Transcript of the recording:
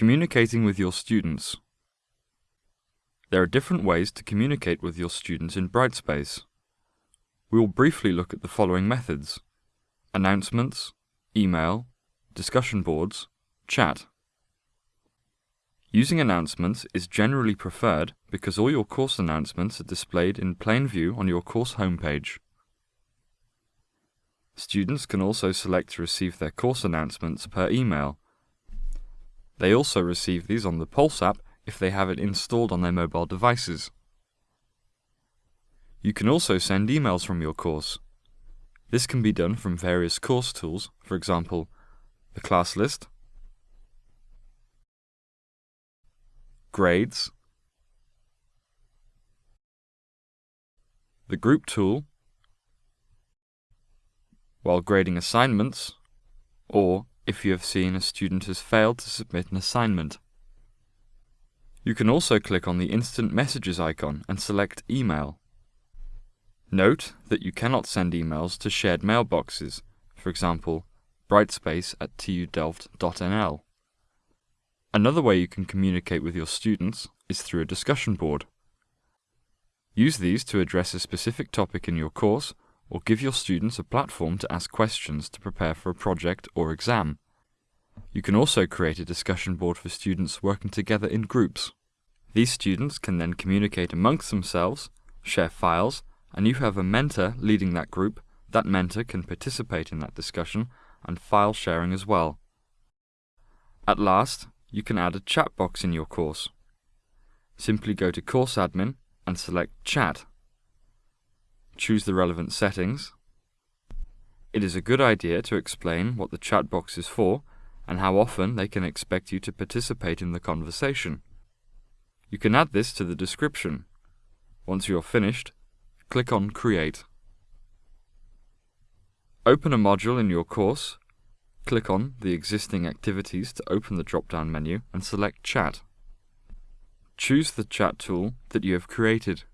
Communicating with your students. There are different ways to communicate with your students in Brightspace. We will briefly look at the following methods. Announcements, email, discussion boards, chat. Using announcements is generally preferred because all your course announcements are displayed in plain view on your course homepage. Students can also select to receive their course announcements per email. They also receive these on the Pulse app if they have it installed on their mobile devices. You can also send emails from your course. This can be done from various course tools, for example, the class list, grades, the group tool, while grading assignments, or if you have seen a student has failed to submit an assignment. You can also click on the Instant Messages icon and select Email. Note that you cannot send emails to shared mailboxes, for example, brightspace at tudelft.nl. Another way you can communicate with your students is through a discussion board. Use these to address a specific topic in your course or give your students a platform to ask questions to prepare for a project or exam. You can also create a discussion board for students working together in groups. These students can then communicate amongst themselves, share files, and you have a mentor leading that group, that mentor can participate in that discussion and file sharing as well. At last, you can add a chat box in your course. Simply go to Course Admin and select Chat. Choose the relevant settings. It is a good idea to explain what the chat box is for and how often they can expect you to participate in the conversation. You can add this to the description. Once you are finished, click on Create. Open a module in your course, click on the existing activities to open the drop-down menu and select Chat. Choose the chat tool that you have created.